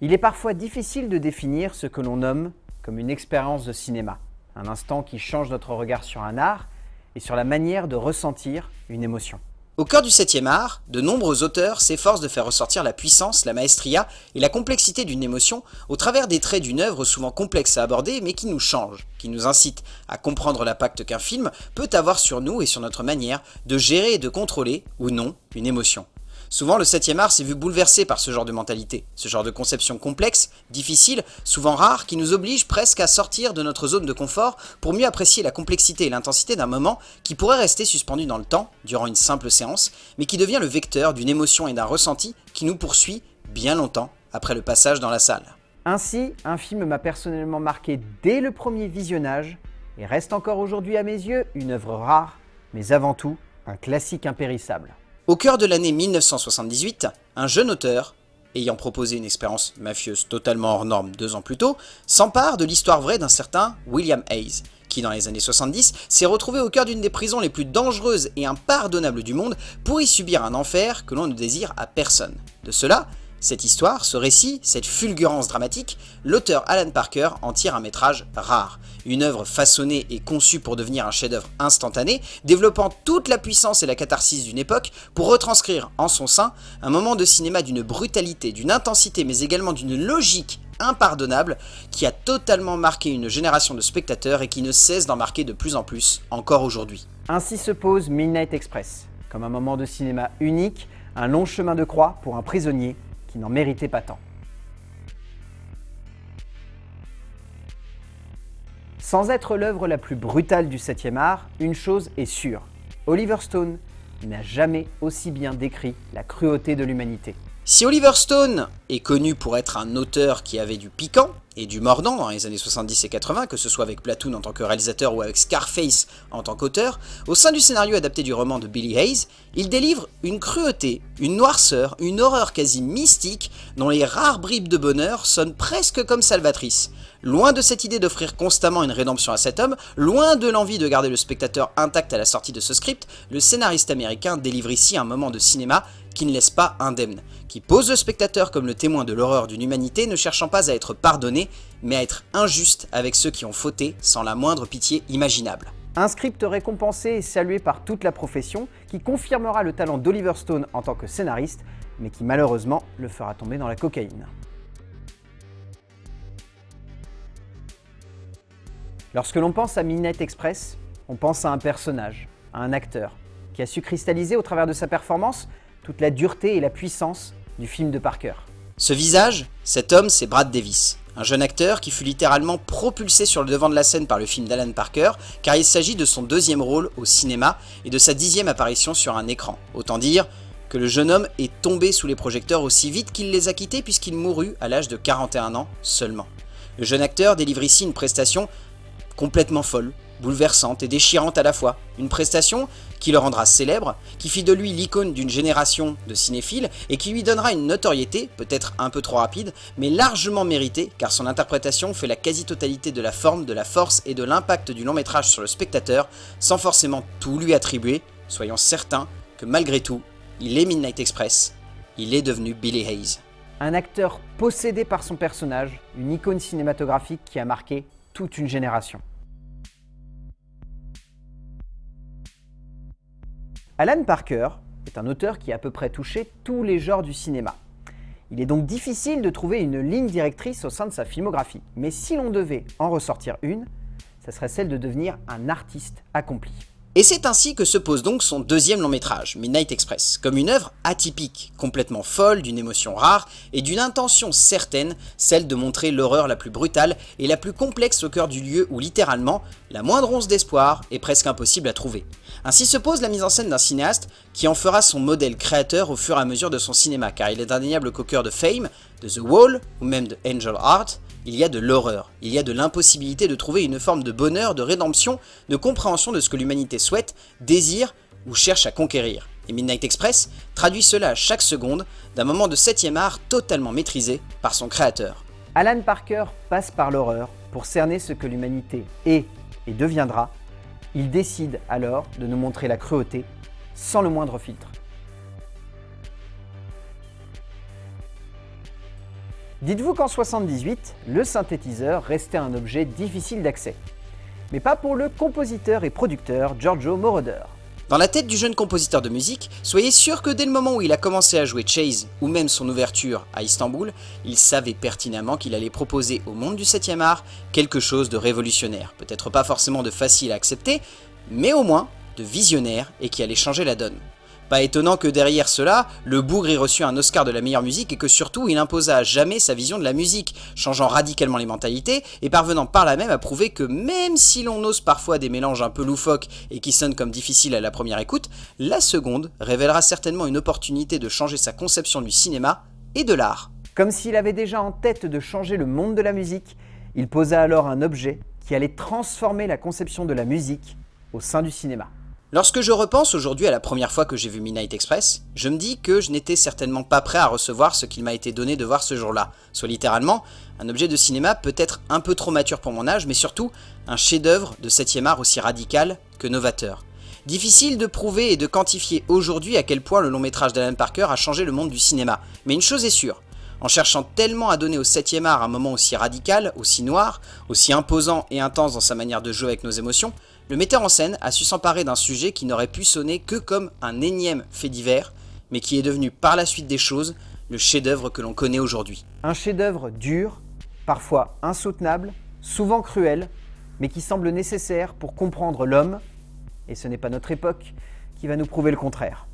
Il est parfois difficile de définir ce que l'on nomme comme une expérience de cinéma, un instant qui change notre regard sur un art et sur la manière de ressentir une émotion. Au cœur du 7e art, de nombreux auteurs s'efforcent de faire ressortir la puissance, la maestria et la complexité d'une émotion au travers des traits d'une œuvre souvent complexe à aborder mais qui nous change, qui nous incite à comprendre l'impact qu'un film peut avoir sur nous et sur notre manière de gérer et de contrôler, ou non, une émotion. Souvent, le 7e art s'est vu bouleversé par ce genre de mentalité, ce genre de conception complexe, difficile, souvent rare, qui nous oblige presque à sortir de notre zone de confort pour mieux apprécier la complexité et l'intensité d'un moment qui pourrait rester suspendu dans le temps, durant une simple séance, mais qui devient le vecteur d'une émotion et d'un ressenti qui nous poursuit bien longtemps après le passage dans la salle. Ainsi, un film m'a personnellement marqué dès le premier visionnage et reste encore aujourd'hui à mes yeux une œuvre rare, mais avant tout un classique impérissable. Au cœur de l'année 1978, un jeune auteur, ayant proposé une expérience mafieuse totalement hors norme deux ans plus tôt, s'empare de l'histoire vraie d'un certain William Hayes, qui dans les années 70 s'est retrouvé au cœur d'une des prisons les plus dangereuses et impardonnables du monde pour y subir un enfer que l'on ne désire à personne. De cela, cette histoire, ce récit, cette fulgurance dramatique, l'auteur Alan Parker en tire un métrage rare. Une œuvre façonnée et conçue pour devenir un chef-d'œuvre instantané, développant toute la puissance et la catharsis d'une époque pour retranscrire en son sein un moment de cinéma d'une brutalité, d'une intensité mais également d'une logique impardonnable qui a totalement marqué une génération de spectateurs et qui ne cesse d'en marquer de plus en plus, encore aujourd'hui. Ainsi se pose Midnight Express, comme un moment de cinéma unique, un long chemin de croix pour un prisonnier qui n'en méritait pas tant. Sans être l'œuvre la plus brutale du 7e art, une chose est sûre. Oliver Stone n'a jamais aussi bien décrit la cruauté de l'humanité. Si Oliver Stone est connu pour être un auteur qui avait du piquant et du mordant dans les années 70 et 80, que ce soit avec Platoon en tant que réalisateur ou avec Scarface en tant qu'auteur, au sein du scénario adapté du roman de Billy Hayes, il délivre une cruauté, une noirceur, une horreur quasi mystique dont les rares bribes de bonheur sonnent presque comme salvatrices. Loin de cette idée d'offrir constamment une rédemption à cet homme, loin de l'envie de garder le spectateur intact à la sortie de ce script, le scénariste américain délivre ici un moment de cinéma qui ne laisse pas indemne, qui pose le spectateur comme le témoin de l'horreur d'une humanité ne cherchant pas à être pardonné, mais à être injuste avec ceux qui ont fauté sans la moindre pitié imaginable. Un script récompensé et salué par toute la profession, qui confirmera le talent d'Oliver Stone en tant que scénariste, mais qui malheureusement le fera tomber dans la cocaïne. Lorsque l'on pense à Midnight Express, on pense à un personnage, à un acteur, qui a su cristalliser au travers de sa performance toute la dureté et la puissance du film de Parker. Ce visage, cet homme, c'est Brad Davis, un jeune acteur qui fut littéralement propulsé sur le devant de la scène par le film d'Alan Parker, car il s'agit de son deuxième rôle au cinéma et de sa dixième apparition sur un écran. Autant dire que le jeune homme est tombé sous les projecteurs aussi vite qu'il les a quittés puisqu'il mourut à l'âge de 41 ans seulement. Le jeune acteur délivre ici une prestation complètement folle, bouleversante et déchirante à la fois. Une prestation qui le rendra célèbre, qui fit de lui l'icône d'une génération de cinéphiles et qui lui donnera une notoriété, peut-être un peu trop rapide, mais largement méritée car son interprétation fait la quasi-totalité de la forme, de la force et de l'impact du long métrage sur le spectateur sans forcément tout lui attribuer, soyons certains que malgré tout, il est Midnight Express, il est devenu Billy Hayes. Un acteur possédé par son personnage, une icône cinématographique qui a marqué toute une génération. Alan Parker est un auteur qui a à peu près touché tous les genres du cinéma. Il est donc difficile de trouver une ligne directrice au sein de sa filmographie, mais si l'on devait en ressortir une, ce serait celle de devenir un artiste accompli. Et c'est ainsi que se pose donc son deuxième long métrage, Midnight Express, comme une œuvre atypique, complètement folle, d'une émotion rare et d'une intention certaine, celle de montrer l'horreur la plus brutale et la plus complexe au cœur du lieu où littéralement, la moindre once d'espoir est presque impossible à trouver. Ainsi se pose la mise en scène d'un cinéaste qui en fera son modèle créateur au fur et à mesure de son cinéma, car il est indéniable qu'au cœur de Fame, de The Wall ou même de Angel Heart, il y a de l'horreur, il y a de l'impossibilité de trouver une forme de bonheur, de rédemption, de compréhension de ce que l'humanité souhaite, désire ou cherche à conquérir. Et Midnight Express traduit cela à chaque seconde d'un moment de 7 art totalement maîtrisé par son créateur. Alan Parker passe par l'horreur pour cerner ce que l'humanité est et deviendra. Il décide alors de nous montrer la cruauté sans le moindre filtre. Dites-vous qu'en 78, le synthétiseur restait un objet difficile d'accès. Mais pas pour le compositeur et producteur Giorgio Moroder. Dans la tête du jeune compositeur de musique, soyez sûr que dès le moment où il a commencé à jouer Chase, ou même son ouverture à Istanbul, il savait pertinemment qu'il allait proposer au monde du 7e art quelque chose de révolutionnaire. Peut-être pas forcément de facile à accepter, mais au moins de visionnaire et qui allait changer la donne. Pas étonnant que derrière cela, le bougre ait reçu un Oscar de la meilleure musique et que surtout il imposa à jamais sa vision de la musique, changeant radicalement les mentalités et parvenant par là même à prouver que même si l'on ose parfois des mélanges un peu loufoques et qui sonnent comme difficiles à la première écoute, la seconde révélera certainement une opportunité de changer sa conception du cinéma et de l'art. Comme s'il avait déjà en tête de changer le monde de la musique, il posa alors un objet qui allait transformer la conception de la musique au sein du cinéma. Lorsque je repense aujourd'hui à la première fois que j'ai vu Midnight Express, je me dis que je n'étais certainement pas prêt à recevoir ce qu'il m'a été donné de voir ce jour-là, soit littéralement un objet de cinéma peut-être un peu trop mature pour mon âge, mais surtout un chef-d'œuvre de 7 art aussi radical que novateur. Difficile de prouver et de quantifier aujourd'hui à quel point le long métrage d'Alan Parker a changé le monde du cinéma, mais une chose est sûre, en cherchant tellement à donner au 7 art un moment aussi radical, aussi noir, aussi imposant et intense dans sa manière de jouer avec nos émotions, le metteur en scène a su s'emparer d'un sujet qui n'aurait pu sonner que comme un énième fait divers, mais qui est devenu par la suite des choses le chef-d'œuvre que l'on connaît aujourd'hui. Un chef-d'œuvre dur, parfois insoutenable, souvent cruel, mais qui semble nécessaire pour comprendre l'homme, et ce n'est pas notre époque qui va nous prouver le contraire.